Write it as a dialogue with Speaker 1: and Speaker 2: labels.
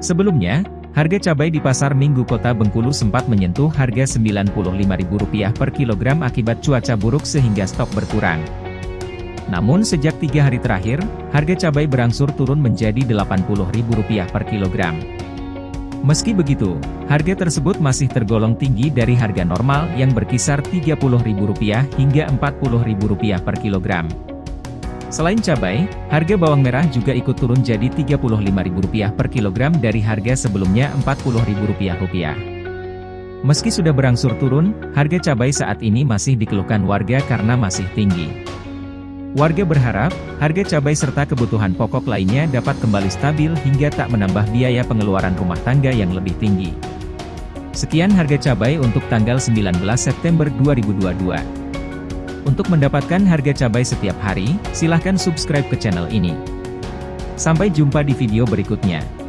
Speaker 1: Sebelumnya, harga cabai di pasar Minggu Kota Bengkulu sempat menyentuh harga Rp95.000 per kilogram akibat cuaca buruk sehingga stok berkurang. Namun sejak tiga hari terakhir, harga cabai berangsur turun menjadi Rp80.000 per kilogram. Meski begitu, harga tersebut masih tergolong tinggi dari harga normal yang berkisar Rp30.000 hingga Rp40.000 per kilogram. Selain cabai, harga bawang merah juga ikut turun jadi Rp35.000 per kilogram dari harga sebelumnya Rp40.000. Meski sudah berangsur turun, harga cabai saat ini masih dikeluhkan warga karena masih tinggi. Warga berharap, harga cabai serta kebutuhan pokok lainnya dapat kembali stabil hingga tak menambah biaya pengeluaran rumah tangga yang lebih tinggi. Sekian harga cabai untuk tanggal 19 September 2022. Untuk mendapatkan harga cabai setiap hari, silahkan subscribe ke channel ini. Sampai jumpa di video berikutnya.